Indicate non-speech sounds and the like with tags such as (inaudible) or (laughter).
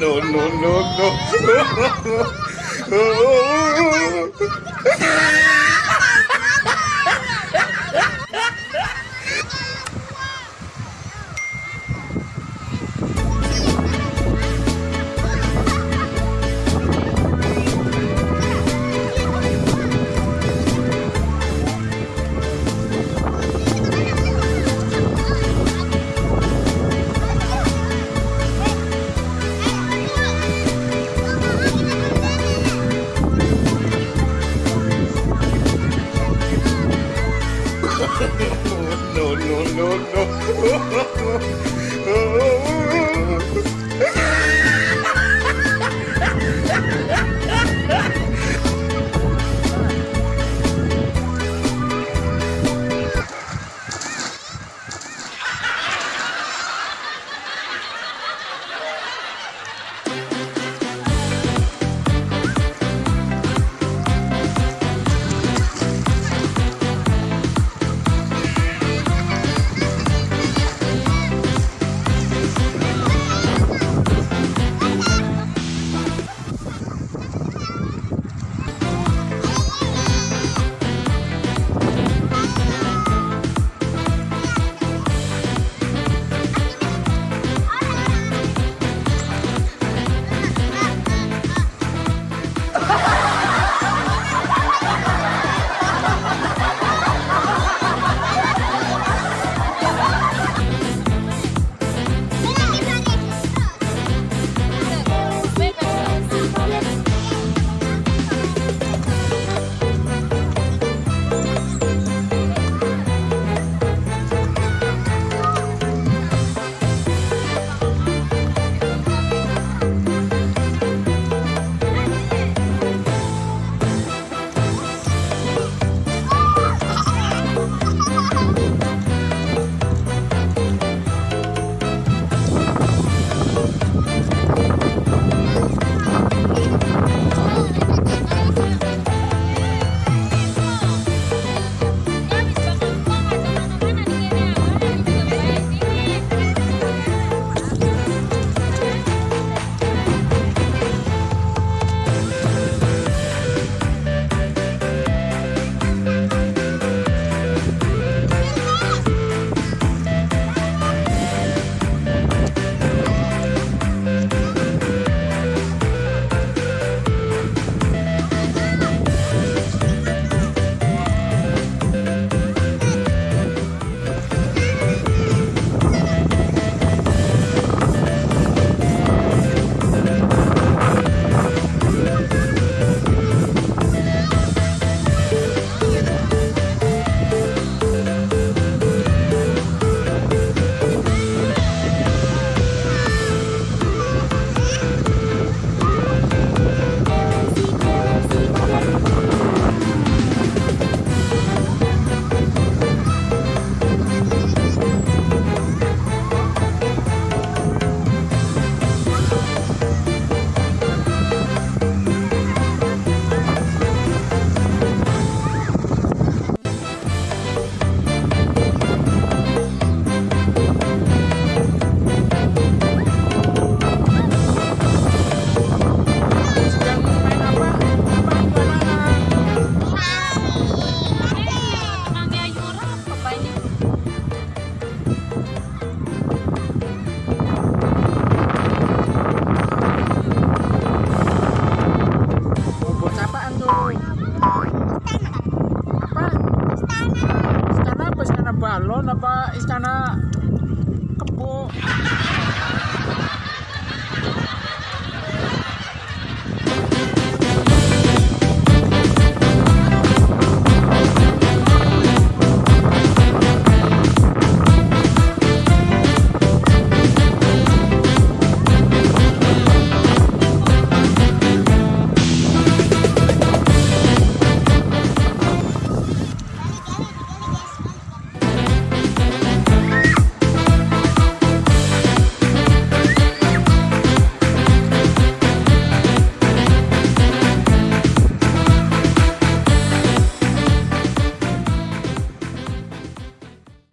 no, no, no, no. no, no. (laughs) istana balon apa istana kebo.